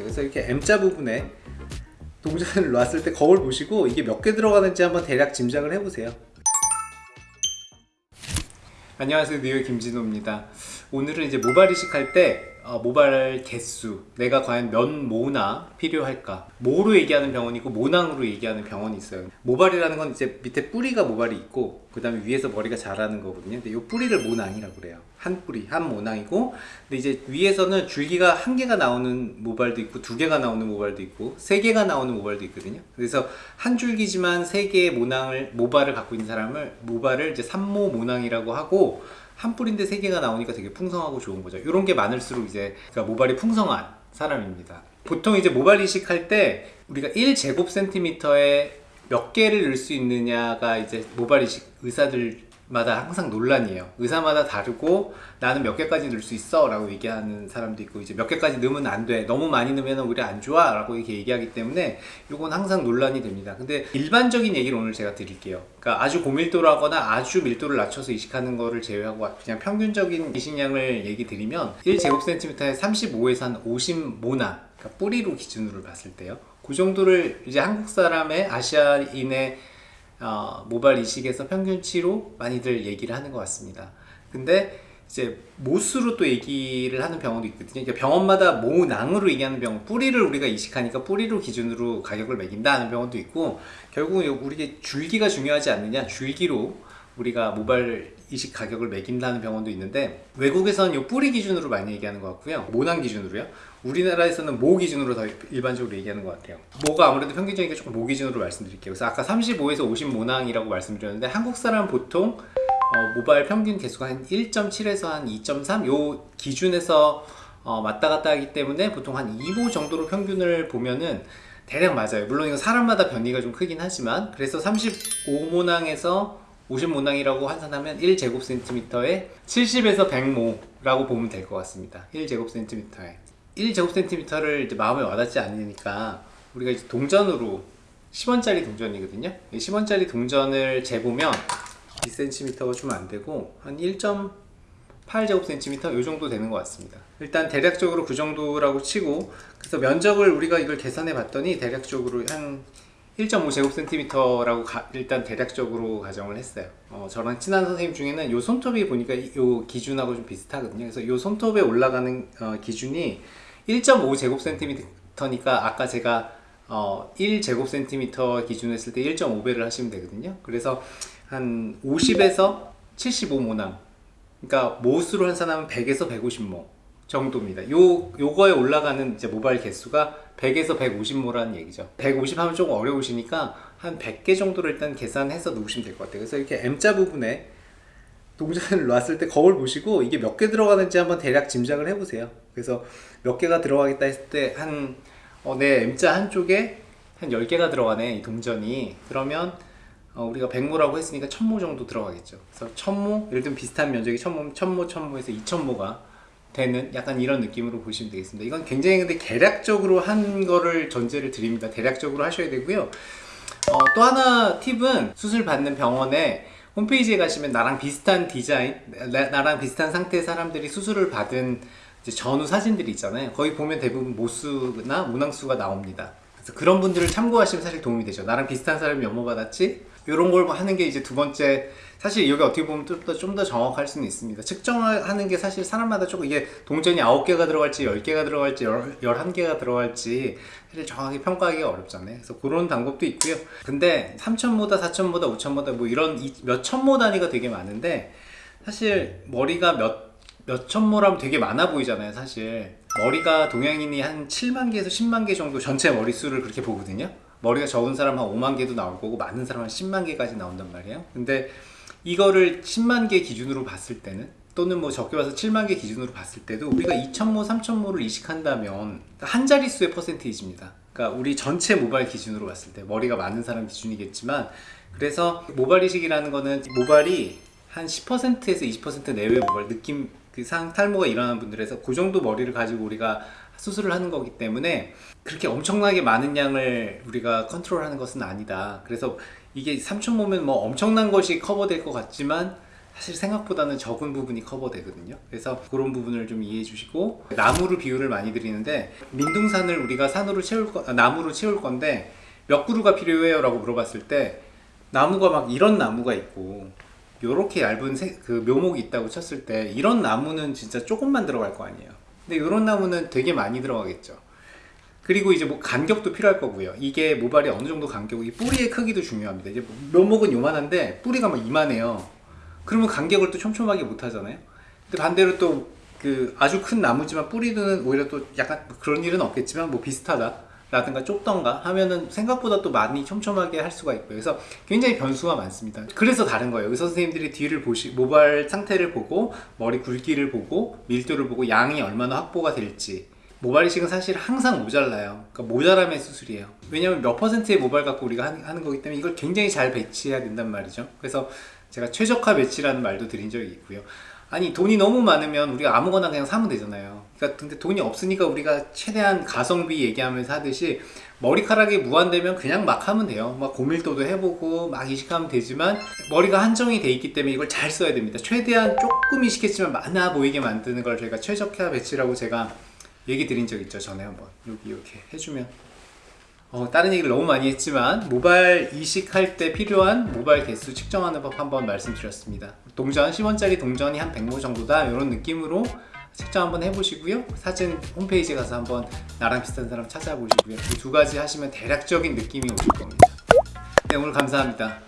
같아요. 그래서 이렇게 M자 부분에 동전을 놨을 때 거울 보시고 이게 몇 개 들어가는지 한번 대략 짐작을 해보세요. 안녕하세요. 뉴욕 김진호입니다. 오늘은 이제 모발 이식할 때 어, 모발 개수. 내가 과연 몇 모나 필요할까? 모로 얘기하는 병원이고 모낭으로 얘기하는 병원이 있어요. 모발이라는 건 이제 밑에 뿌리가 모발이 있고 그 다음에 위에서 머리가 자라는 거거든요. 근데 이 뿌리를 모낭이라고 그래요. 한 뿌리 한 모낭이고 근데 이제 위에서는 줄기가 한 개가 나오는 모발도 있고 두 개가 나오는 모발도 있고 세 개가 나오는 모발도 있거든요. 그래서 한 줄기지만 세 개의 모낭을 모발을 갖고 있는 사람을 모발을 이제 삼모 모낭이라고 하고 한 뿌리인데 세 개가 나오니까 되게 풍성하고 좋은 거죠. 이런 게 많을수록 이제 그러니까 모발이 풍성한 사람입니다. 보통 이제 모발 이식할 때 우리가 1제곱센티미터에 몇 개를 넣을 수 있느냐가 이제 모발 이식 의사들 마다 항상 논란이에요. 의사마다 다르고 나는 몇 개까지 넣을 수 있어? 라고 얘기하는 사람도 있고 이제 몇 개까지 넣으면 안돼. 너무 많이 넣으면 오히려 안 좋아? 라고 이렇게 얘기하기 때문에 이건 항상 논란이 됩니다. 근데 일반적인 얘기를 오늘 제가 드릴게요. 그러니까 아주 고밀도라거나 아주 밀도를 낮춰서 이식하는 거를 제외하고 그냥 평균적인 이식량을 얘기 드리면 1제곱센티미터에 35에서 한 50모나 그러니까 뿌리로 기준으로 봤을 때요. 그 정도를 이제 한국 사람의 아시아인의 어, 모발 이식에서 평균치로 많이들 얘기를 하는 것 같습니다. 근데 이제 모수로 또 얘기를 하는 병원도 있거든요. 그러니까 병원마다 모낭으로 얘기하는 병원, 뿌리를 우리가 이식하니까 뿌리로 기준으로 가격을 매긴다 하는 병원도 있고 결국은 우리 줄기가 중요하지 않느냐 줄기로 우리가 모발 이식 가격을 매긴다는 병원도 있는데 외국에서는 이 뿌리 기준으로 많이 얘기하는 것 같고요. 모낭 기준으로요. 우리나라에서는 모 기준으로 더 일반적으로 얘기하는 것 같아요. 모가 아무래도 평균적이니까 조금 모 기준으로 말씀드릴게요. 그래서 아까 35에서 50 모낭이라고 말씀드렸는데 한국 사람 보통 어, 모발 평균 개수가 한 1.7에서 한 2.3 요 기준에서 어, 왔다 갔다 하기 때문에 보통 한 2모 정도로 평균을 보면은 대략 맞아요. 물론 이거 사람마다 변이가 좀 크긴 하지만 그래서 35모낭에서 50모낭이라고 환산하면 1제곱센티미터에 70에서 100모라고 보면 될 것 같습니다. 1제곱센티미터에. 1제곱센티미터를 이제 마음에 와닿지 않으니까 우리가 이제 동전으로 10원짜리 동전이거든요. 10원짜리 동전을 재보면 2cm가 좀 안되고 한 1.8제곱센티미터 이 정도 되는 것 같습니다. 일단 대략적으로 그 정도라고 치고 그래서 면적을 우리가 이걸 계산해 봤더니 대략적으로 한 1.5제곱센티미터라고 일단 대략적으로 가정을 했어요. 어, 저랑 친한 선생님 중에는 요 손톱이 보니까 이 기준하고 좀 비슷하거든요. 그래서 요 손톱에 올라가는 어, 기준이 1.5제곱센티미터니까 아까 제가 어, 1제곱센티미터 기준 했을 때 1.5배를 하시면 되거든요. 그래서 한 50에서 75모낭 그러니까 모수로 환산하면 100에서 150모 정도입니다. 요, 요거에 올라가는 이제 모바일 개수가 100에서 150모라는 얘기죠. 150 하면 조금 어려우시니까 한 100개 정도를 일단 계산해서 놓으시면 될 것 같아요. 그래서 이렇게 M자 부분에 동전을 놨을 때 거울 보시고 이게 몇 개 들어가는지 한번 대략 짐작을 해보세요. 그래서 몇 개가 들어가겠다 했을 때 한, 어, 내 M자 한쪽에 한 10개가 들어가네, 이 동전이. 그러면 어, 우리가 100모라고 했으니까 1000모 정도 들어가겠죠. 그래서 1000모, 예를 들면 비슷한 면적이 1000모, 1000모, 1000모에서 2000모가 되는 약간 이런 느낌으로 보시면 되겠습니다. 이건 굉장히 근데 계략적으로 한 거를 전제를 드립니다. 대략적으로 하셔야 되고요. 어, 또 하나 팁은 수술 받는 병원에 홈페이지에 가시면 나랑 비슷한 디자인 나, 랑 비슷한 상태의 사람들이 수술을 받은 전후 사진들이 있잖아요. 거기 보면 대부분 모수나 모낭수가 나옵니다. 그래서 그런 분들을 참고하시면 사실 도움이 되죠. 나랑 비슷한 사람이 몇모 받았지 이런 걸 하는 게 이제 두 번째 사실 여기 어떻게 보면 좀더 좀 더 정확할 수는 있습니다. 측정하는 게 사실 사람마다 조금 이게 동전이 9개가 들어갈지 10개가 들어갈지 11개가 들어갈지 사실 정확히 평가하기가 어렵잖아요. 그래서 그런 방법도 있고요. 근데 3천모다 4천모다 5천모다 뭐 이런 몇 천모 단위가 되게 많은데 사실 머리가 몇 몇 천모라면 되게 많아 보이잖아요 사실. 머리가 동양인이 한 7만 개에서 10만 개 정도 전체 머리수를 그렇게 보거든요 머리가 적은 사람 한 5만 개도 나올 거고 많은 사람 한 10만 개까지 나온단 말이에요. 근데 이거를 10만 개 기준으로 봤을 때는 또는 뭐 적게 봐서 7만 개 기준으로 봤을 때도 우리가 2천모, 3천모를 이식한다면 한 자릿수의 퍼센테이지입니다. 그러니까 우리 전체 모발 기준으로 봤을 때 머리가 많은 사람 기준이겠지만 그래서 모발 이식이라는 거는 모발이 한 10%에서 20% 내외 모발 느낌 그 상 탈모가 일어나는 분들에서 그 정도 머리를 가지고 우리가 수술을 하는 거기 때문에 그렇게 엄청나게 많은 양을 우리가 컨트롤하는 것은 아니다 그래서 이게 3천 모면 뭐 엄청난 것이 커버될 것 같지만 사실 생각보다는 적은 부분이 커버되거든요. 그래서 그런 부분을 좀 이해해 주시고 나무로 비유를 많이 드리는데 민둥산을 우리가 산으로 채울 거, 아, 나무로 채울 건데 몇 그루가 필요해요 라고 물어봤을 때 나무가 막 이런 나무가 있고 요렇게 얇은 새- 그 묘목이 있다고 쳤을 때 이런 나무는 진짜 조금만 들어갈 거 아니에요. 근데 이런 나무는 되게 많이 들어가겠죠. 그리고 이제 뭐 간격도 필요할 거고요. 이게 모발이 어느 정도 간격이 이 뿌리의 크기도 중요합니다. 이제 묘목은 요만한데 뿌리가 막 이만해요. 그러면 간격을 또 촘촘하게 못 하잖아요. 근데 반대로 또 그 아주 큰 나무지만 뿌리는 오히려 또 약간 그런 일은 없겠지만 뭐 비슷하다. 라든가 좁던가 하면은 생각보다 또 많이 촘촘하게 할 수가 있고요. 그래서 굉장히 변수가 많습니다. 그래서 다른 거예요. 의사 선생님들이 뒤를 보시, 모발 상태를 보고 머리 굵기를 보고 밀도를 보고 양이 얼마나 확보가 될지 모발 이식은 사실 항상 모자라요. 그러니까 모자람의 수술이에요. 왜냐면 몇 퍼센트의 모발 갖고 우리가 하는 거기 때문에 이걸 굉장히 잘 배치해야 된단 말이죠. 그래서 제가 최적화 배치라는 말도 드린 적이 있고요. 아니 돈이 너무 많으면 우리가 아무거나 그냥 사면 되잖아요. 그러니까 근데 돈이 없으니까 우리가 최대한 가성비 얘기하면서 하듯이 머리카락이 무한되면 그냥 막 하면 돼요. 막 고밀도도 해보고 막 이식하면 되지만 머리가 한정이 돼 있기 때문에 이걸 잘 써야 됩니다. 최대한 조금 이식했지만 많아 보이게 만드는 걸 저희가 최적화 배치라고 제가 얘기 드린 적 있죠 전에 한번 여기 이렇게 해주면 어, 다른 얘기를 너무 많이 했지만 모발 이식할 때 필요한 모발 개수 측정하는 법 한번 말씀드렸습니다 동전 10원짜리 동전이 한 100모 정도다 이런 느낌으로 측정 한번 해보시고요. 사진 홈페이지 가서 한번 나랑 비슷한 사람 찾아보시고요. 이 두 가지 하시면 대략적인 느낌이 오실 겁니다. 네 오늘 감사합니다